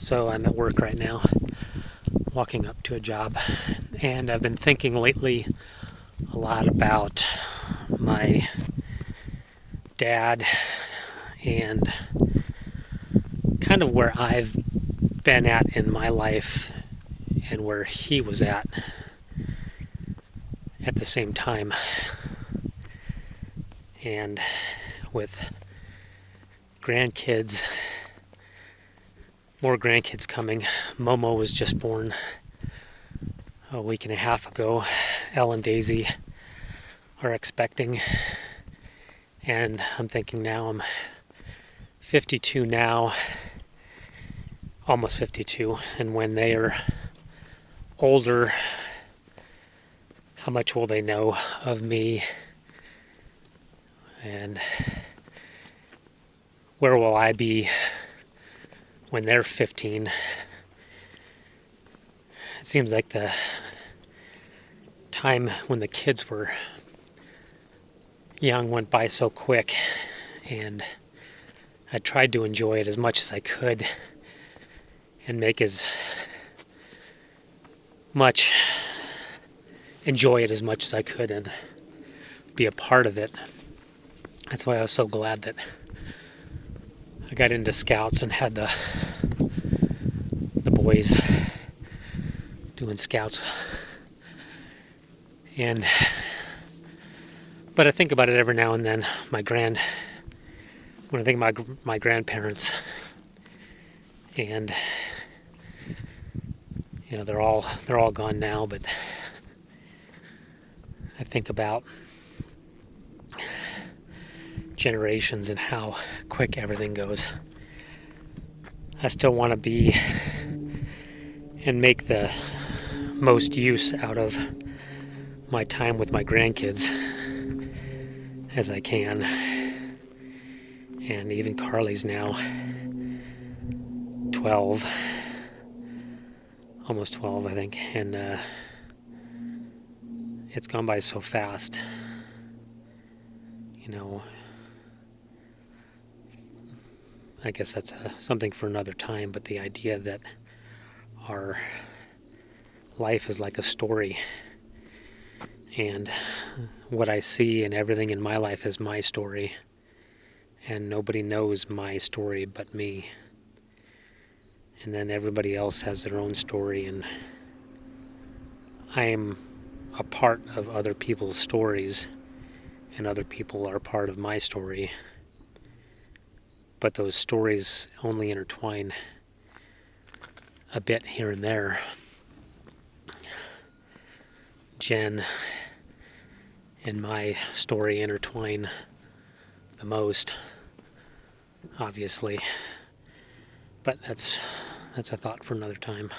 So I'm at work right now, walking up to a job, and I've been thinking lately a lot about my dad and kind of where I've been at in my life and where he was at at the same time. And with grandkids more grandkids coming. Momo was just born a week and a half ago. Elle and Daisy are expecting. And I'm thinking now I'm 52 now, almost 52. And when they are older, how much will they know of me? And where will I be when they're 15. It seems like the time when the kids were young went by so quick, and I tried to enjoy it as much as I could and make as much, enjoy it as much as I could and be a part of it. That's why I was so glad that I got into scouts and had the boys doing scouts and but I think about it every now and then my grand when I think my my grandparents and you know they're all they're all gone now but I think about generations and how quick everything goes. I still want to be and make the most use out of my time with my grandkids as I can. And even Carly's now 12, almost 12, I think, and uh, it's gone by so fast. You know, I guess that's a, uh, something for another time, but the idea that our life is like a story. And what I see and everything in my life is my story. And nobody knows my story but me. And then everybody else has their own story and I am a part of other people's stories and other people are part of my story. But those stories only intertwine a bit here and there. Jen and my story intertwine the most, obviously, but that's that's a thought for another time.